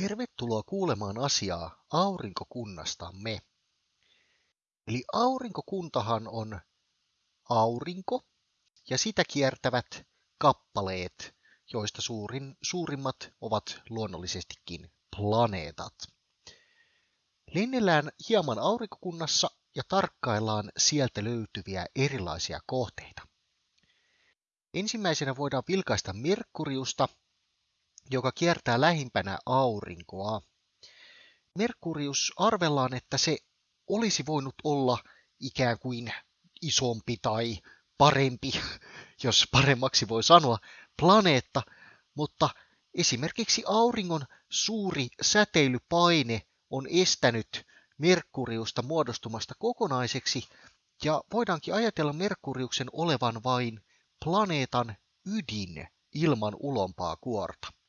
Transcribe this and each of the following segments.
Tervetuloa kuulemaan asiaa aurinkokunnastamme. Eli aurinkokuntahan on aurinko ja sitä kiertävät kappaleet, joista suurin, suurimmat ovat luonnollisestikin planeetat. Lennellään hieman aurinkokunnassa ja tarkkaillaan sieltä löytyviä erilaisia kohteita. Ensimmäisenä voidaan vilkaista Merkuriusta, joka kiertää lähimpänä aurinkoa. Merkurius arvellaan, että se olisi voinut olla ikään kuin isompi tai parempi, jos paremmaksi voi sanoa, planeetta, mutta esimerkiksi auringon suuri säteilypaine on estänyt Merkuriusta muodostumasta kokonaiseksi, ja voidaankin ajatella Merkuriuksen olevan vain planeetan ydin ilman ulompaa kuorta.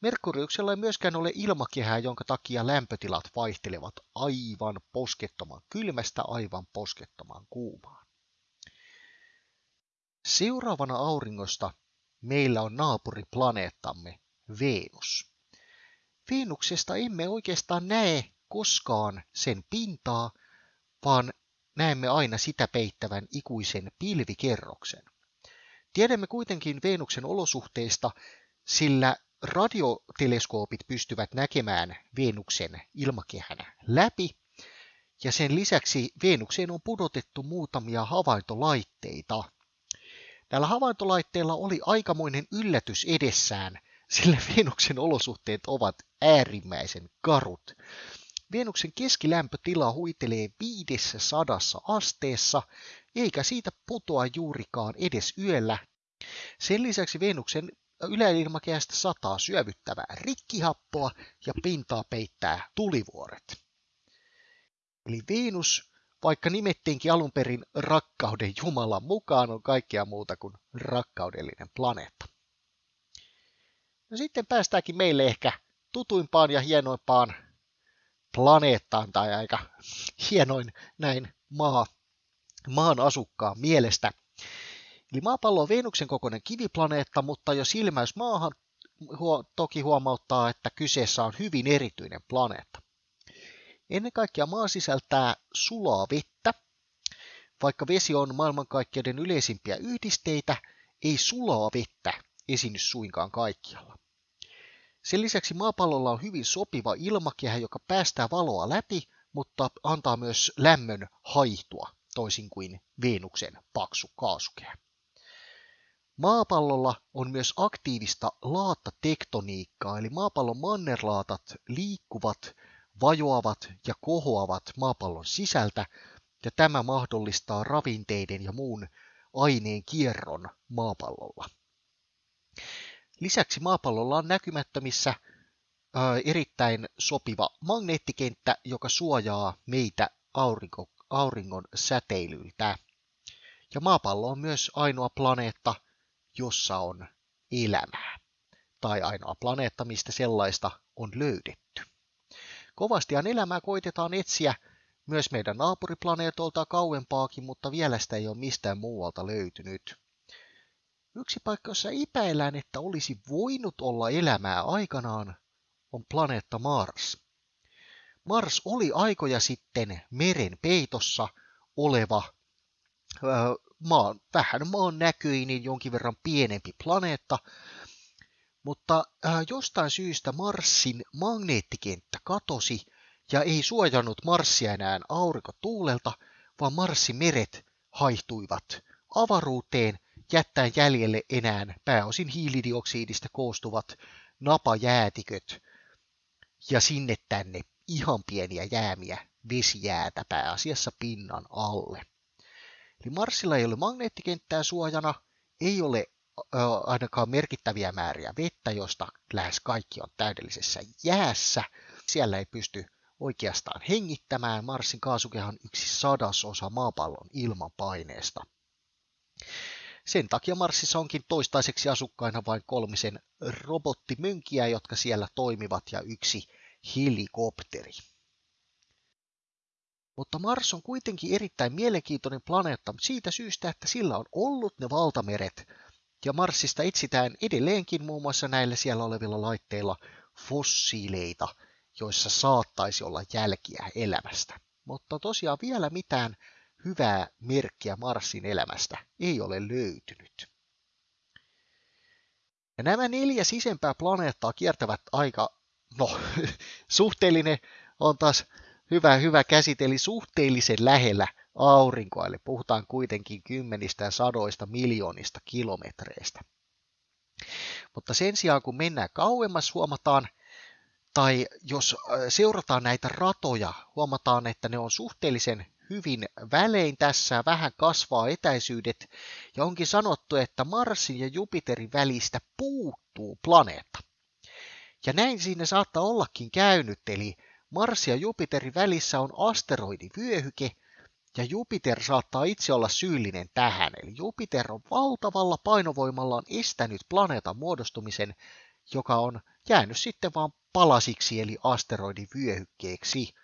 Merkuriuksella ei myöskään ole ilmakehää, jonka takia lämpötilat vaihtelevat aivan poskettoman kylmästä aivan poskettoman kuumaan. Seuraavana auringosta meillä on naapuriplaneettamme Venus. Venuksesta emme oikeastaan näe koskaan sen pintaa, vaan näemme aina sitä peittävän ikuisen pilvikerroksen. Tiedämme kuitenkin Venuksen olosuhteista, sillä radioteleskoopit pystyvät näkemään Venuksen ilmakehän läpi, ja sen lisäksi Venukseen on pudotettu muutamia havaintolaitteita. Näillä havaintolaitteilla oli aikamoinen yllätys edessään, sillä Venuksen olosuhteet ovat äärimmäisen karut. Venuksen keskilämpötila huitelee 500 asteessa, eikä siitä putoa juurikaan edes yöllä. Sen lisäksi Venuksen yläilmakehästä sataa syövyttävää rikkihappoa ja pintaa peittää tulivuoret. Eli Venus, vaikka nimettiinkin alun perin rakkauden Jumalan mukaan, on kaikkea muuta kuin rakkaudellinen planeetta. No sitten päästäänkin meille ehkä tutuimpaan ja hienoimpaan planeettaan tai aika hienoin näin maa, maan asukkaan mielestä – Eli maapallo on Venuksen kokoinen kiviplaneetta, mutta jo silmäys maahan huo, toki huomauttaa, että kyseessä on hyvin erityinen planeetta. Ennen kaikkea maa sisältää sulaa vettä. Vaikka vesi on maailmankaikkeuden yleisimpiä yhdisteitä, ei sulaa vettä esiinny suinkaan kaikkialla. Sen lisäksi maapallolla on hyvin sopiva ilmakehä, joka päästää valoa läpi, mutta antaa myös lämmön haihtua, toisin kuin Venuksen paksu kaasukehä. Maapallolla on myös aktiivista laattatektoniikkaa, eli maapallon mannerlaatat liikkuvat, vajoavat ja kohoavat maapallon sisältä, ja tämä mahdollistaa ravinteiden ja muun aineen kierron maapallolla. Lisäksi maapallolla on näkymättömissä ää, erittäin sopiva magneettikenttä, joka suojaa meitä aurinko, auringon säteilyltä. Ja maapallo on myös ainoa planeetta, jossa on elämää, tai ainoa planeetta, mistä sellaista on löydetty. Kovastihan elämää koitetaan etsiä myös meidän naapuriplaneetolta kauempaakin, mutta vielä sitä ei ole mistään muualta löytynyt. Yksi paikka, jossa epäillään, että olisi voinut olla elämää aikanaan, on planeetta Mars. Mars oli aikoja sitten meren peitossa oleva maan, vähän maan näköinen, jonkin verran pienempi planeetta, mutta äh, jostain syystä Marsin magneettikenttä katosi ja ei suojannut Marsia enää aurinkotuulelta, vaan Marsin meret haihtuivat avaruuteen jättäen jäljelle enää pääosin hiilidioksidista koostuvat napajäätiköt ja sinne tänne ihan pieniä jäämiä vesijäätä pääasiassa pinnan alle. Eli Marsilla ei ole magneettikenttää suojana, ei ole ainakaan merkittäviä määriä vettä, josta lähes kaikki on täydellisessä jäässä. Siellä ei pysty oikeastaan hengittämään. Marsin kaasukehan yksi sadasosa maapallon ilmanpaineesta. Sen takia Marsissa onkin toistaiseksi asukkaina vain kolmisen robottimönkiä, jotka siellä toimivat, ja yksi helikopteri. Mutta Mars on kuitenkin erittäin mielenkiintoinen planeetta siitä syystä, että sillä on ollut ne valtameret, ja Marsista etsitään edelleenkin muun muassa näillä siellä olevilla laitteilla fossiileita, joissa saattaisi olla jälkiä elämästä. Mutta tosiaan vielä mitään hyvää merkkiä Marsin elämästä ei ole löytynyt. Ja nämä neljä sisempää planeettaa kiertävät aika, no suhteellinen on taas hyvä, hyvä käsiteli suhteellisen lähellä aurinkoa, eli puhutaan kuitenkin kymmenistä ja sadoista miljoonista kilometreistä. Mutta sen sijaan, kun mennään kauemmas, huomataan, tai jos seurataan näitä ratoja, huomataan, että ne on suhteellisen hyvin välein tässä, vähän kasvaa etäisyydet, ja onkin sanottu, että Marsin ja Jupiterin välistä puuttuu planeetta. Ja näin siinä saattaa ollakin käynyt, eli Mars ja Jupiterin välissä on asteroidivyöhyke, ja Jupiter saattaa itse olla syyllinen tähän, eli Jupiter on valtavalla painovoimallaan estänyt planeetan muodostumisen, joka on jäänyt sitten vain palasiksi eli asteroidivyöhykkeeksi.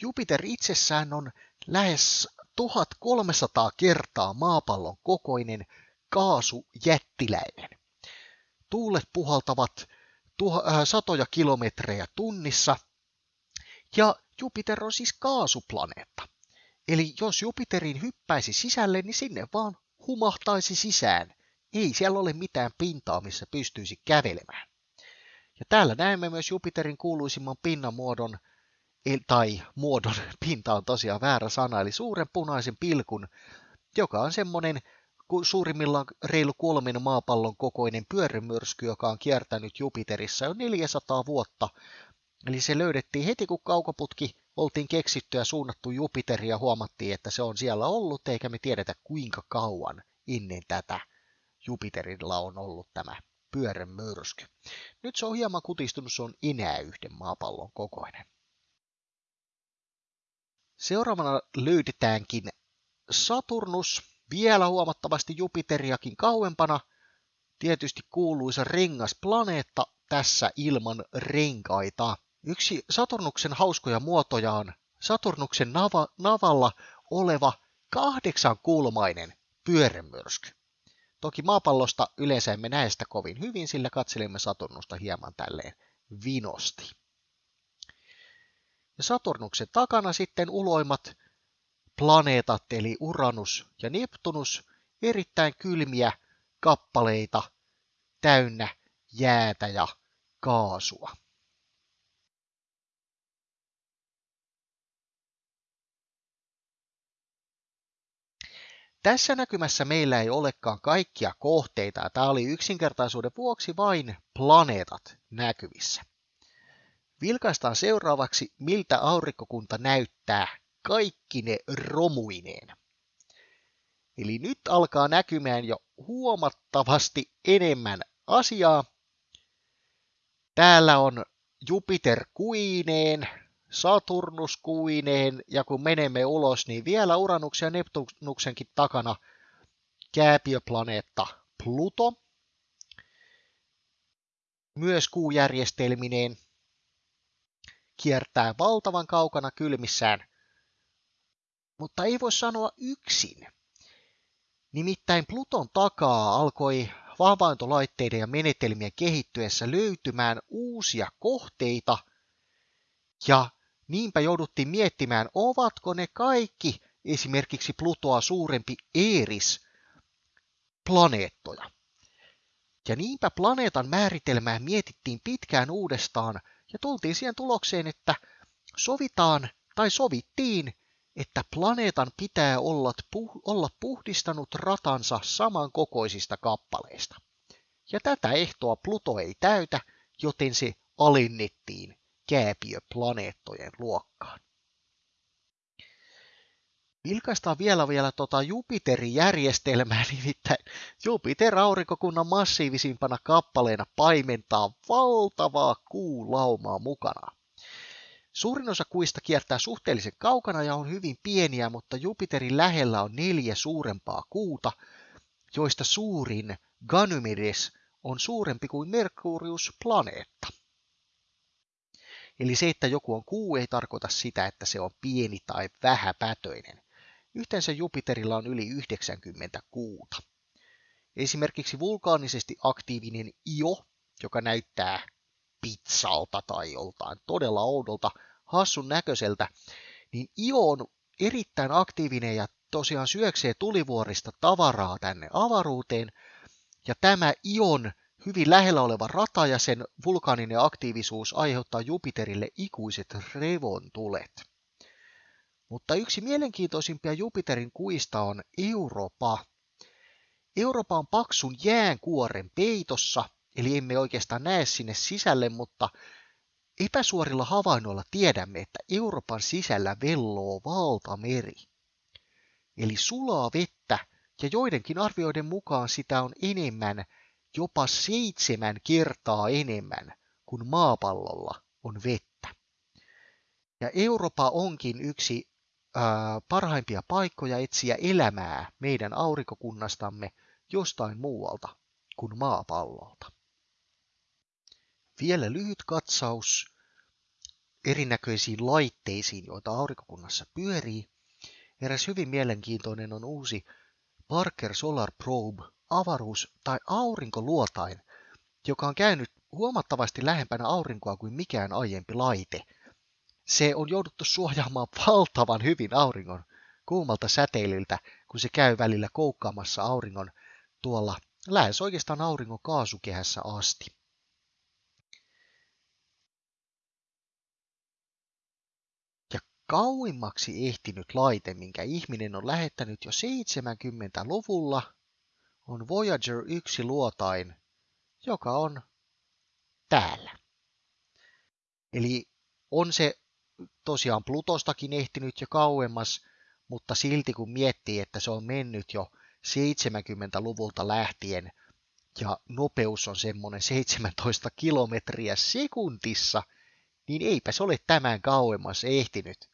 Jupiter itsessään on lähes 1300 kertaa maapallon kokoinen kaasujättiläinen. Tuulet puhaltavat tuha, äh, satoja kilometrejä tunnissa ja Jupiter on siis kaasuplaneetta. Eli jos Jupiterin hyppäisi sisälle, niin sinne vaan humahtaisi sisään. Ei siellä ole mitään pintaa, missä pystyisi kävelemään. Ja täällä näemme myös Jupiterin kuuluisimman pinnamuodon, tai muodon, pinta on tosiaan väärä sana, eli suuren punaisen pilkun, joka on semmoinen suurimmillaan reilu kolmen maapallon kokoinen pyörämyrsky, joka on kiertänyt Jupiterissa jo 400 vuotta. Eli se löydettiin heti, kun kaukoputki oltiin keksitty ja suunnattu Jupiteria ja huomattiin, että se on siellä ollut, eikä me tiedetä kuinka kauan ennen tätä Jupiterilla on ollut tämä pyörämyrsky. Nyt se on hieman kutistunut, se on enää yhden maapallon kokoinen. Seuraavana löydetäänkin Saturnus, vielä huomattavasti Jupiteriakin kauempana, tietysti kuuluisa rengasplaneetta tässä ilman renkaita. Yksi Saturnuksen hauskoja muotoja on Saturnuksen nava, navalla oleva kahdeksankulmainen pyörämyrsky. Toki maapallosta yleensä emme näe sitä kovin hyvin, sillä katselimme Saturnusta hieman tälleen vinosti. Ja Saturnuksen takana sitten uloimmat planeetat, eli Uranus ja Neptunus, erittäin kylmiä kappaleita täynnä jäätä ja kaasua. Tässä näkymässä meillä ei olekaan kaikkia kohteita. Tämä oli yksinkertaisuuden vuoksi vain planeetat näkyvissä. Vilkaistaan seuraavaksi, miltä aurinkokunta näyttää kaikki ne romuineen. Eli nyt alkaa näkymään jo huomattavasti enemmän asiaa. Täällä on Jupiter kuineen, Saturnus kuineen ja kun menemme ulos, niin vielä Uranuksen ja Neptunuksenkin takana kääpiöplaneetta Pluto. Myös kuujärjestelmineen kiertää valtavan kaukana kylmissään, mutta ei voi sanoa yksin. Nimittäin Pluton takaa alkoi havaintolaitteiden ja menetelmien kehittyessä löytymään uusia kohteita, ja niinpä jouduttiin miettimään, ovatko ne kaikki esimerkiksi Plutoa suurempi Eeris planeettoja. Ja niinpä planeetan määritelmää mietittiin pitkään uudestaan ja tultiin siihen tulokseen, että sovitaan tai sovittiin, että planeetan pitää olla, puh- olla puhdistanut ratansa samankokoisista kappaleista. Ja tätä ehtoa Pluto ei täytä, joten se alennettiin kääpiöplaneettojen luokkaan. Vilkaistaan vielä vielä tota Jupiterin järjestelmää, nimittäin Jupiter aurinkokunnan massiivisimpana kappaleena paimentaa valtavaa kuulaumaa mukana. Suurin osa kuista kiertää suhteellisen kaukana ja on hyvin pieniä, mutta Jupiterin lähellä on neljä suurempaa kuuta, joista suurin Ganymedes on suurempi kuin Merkurius planeetta. Eli se, että joku on kuu, ei tarkoita sitä, että se on pieni tai vähäpätöinen. Yhteensä Jupiterilla on yli 90 kuuta. Esimerkiksi vulkaanisesti aktiivinen Io, joka näyttää pizzalta tai joltain todella oudolta, hassun näköiseltä, niin Io on erittäin aktiivinen ja tosiaan syöksee tulivuorista tavaraa tänne avaruuteen, ja tämä Ion hyvin lähellä oleva rata ja sen vulkaaninen aktiivisuus aiheuttaa Jupiterille ikuiset revontulet. Mutta yksi mielenkiintoisimpia Jupiterin kuista on Europa. Europa on paksun jäänkuoren peitossa, eli emme oikeastaan näe sinne sisälle, mutta epäsuorilla havainnoilla tiedämme, että Euroopan sisällä velloo valtameri. Eli sulaa vettä, ja joidenkin arvioiden mukaan sitä on enemmän, jopa seitsemän kertaa enemmän kuin maapallolla on vettä. Ja Eurooppa onkin yksi parhaimpia paikkoja etsiä elämää meidän aurinkokunnastamme jostain muualta kuin maapallolta. Vielä lyhyt katsaus erinäköisiin laitteisiin, joita aurinkokunnassa pyörii. Eräs hyvin mielenkiintoinen on uusi Parker Solar Probe avaruus- tai aurinkoluotain, joka on käynyt huomattavasti lähempänä aurinkoa kuin mikään aiempi laite – se on jouduttu suojaamaan valtavan hyvin auringon kuumalta säteilyltä, kun se käy välillä koukkaamassa auringon tuolla lähes oikeastaan auringon kaasukehässä asti. Ja kauimmaksi ehtinyt laite, minkä ihminen on lähettänyt jo 70-luvulla, on Voyager 1 luotain, joka on täällä. Eli on se tosiaan Plutostakin ehtinyt jo kauemmas, mutta silti kun miettii, että se on mennyt jo 70-luvulta lähtien ja nopeus on semmoinen 17 kilometriä sekuntissa, niin eipä se ole tämän kauemmas ehtinyt.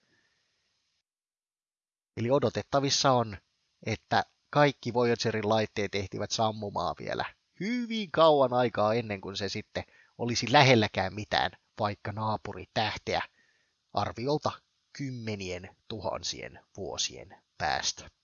Eli odotettavissa on, että kaikki Voyagerin laitteet ehtivät sammumaan vielä hyvin kauan aikaa ennen kuin se sitten olisi lähelläkään mitään vaikka naapuritähteä arviolta kymmenien tuhansien vuosien päästä.